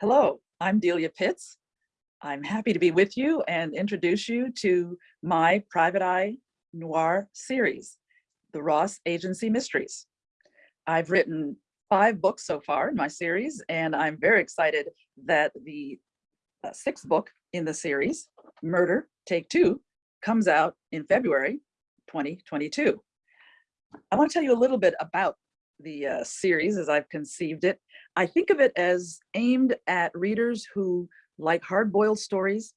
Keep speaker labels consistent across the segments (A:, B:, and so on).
A: Hello, I'm Delia Pitts. I'm happy to be with you and introduce you to my Private Eye Noir series, The Ross Agency Mysteries. I've written five books so far in my series, and I'm very excited that the uh, sixth book in the series, Murder Take Two, comes out in February 2022. I want to tell you a little bit about the uh, series as I've conceived it. I think of it as aimed at readers who like hard-boiled stories,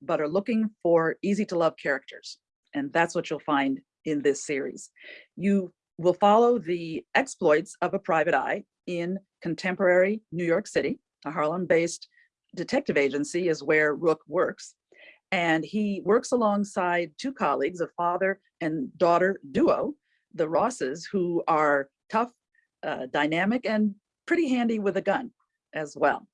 A: but are looking for easy to love characters. And that's what you'll find in this series. You will follow the exploits of a private eye in contemporary New York City. A Harlem-based detective agency is where Rook works. And he works alongside two colleagues, a father and daughter duo, the Rosses, who are tough, uh, dynamic, and pretty handy with a gun as well.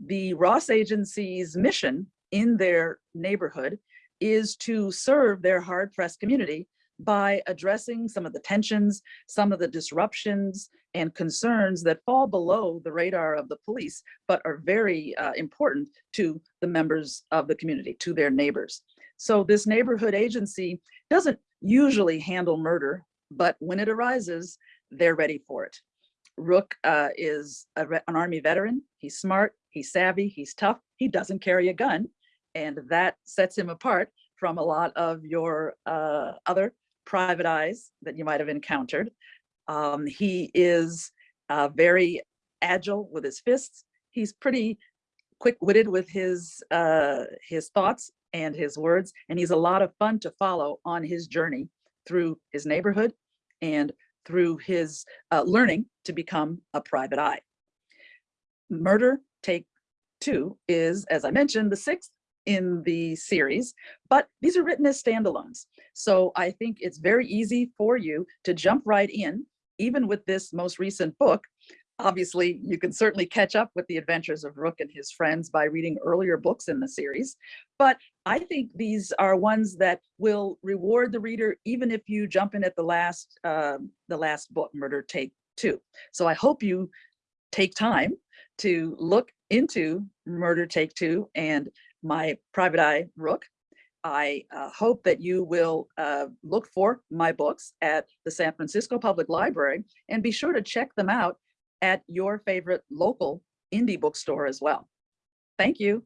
A: The Ross Agency's mission in their neighborhood is to serve their hard pressed community by addressing some of the tensions, some of the disruptions and concerns that fall below the radar of the police, but are very uh, important to the members of the community, to their neighbors. So this neighborhood agency doesn't usually handle murder, but when it arises, they're ready for it. Rook uh, is a, an Army veteran. He's smart, he's savvy, he's tough. He doesn't carry a gun. And that sets him apart from a lot of your uh, other private eyes that you might have encountered. Um, he is uh, very agile with his fists. He's pretty quick-witted with his uh, his thoughts and his words, and he's a lot of fun to follow on his journey through his neighborhood and through his uh, learning to become a private eye. Murder Take Two is, as I mentioned, the sixth in the series, but these are written as standalones. So I think it's very easy for you to jump right in, even with this most recent book, Obviously, you can certainly catch up with the adventures of Rook and his friends by reading earlier books in the series, but I think these are ones that will reward the reader even if you jump in at the last, uh, the last book, Murder Take Two. So I hope you take time to look into Murder Take Two and my private eye Rook. I uh, hope that you will uh, look for my books at the San Francisco Public Library and be sure to check them out at your favorite local indie bookstore as well. Thank you.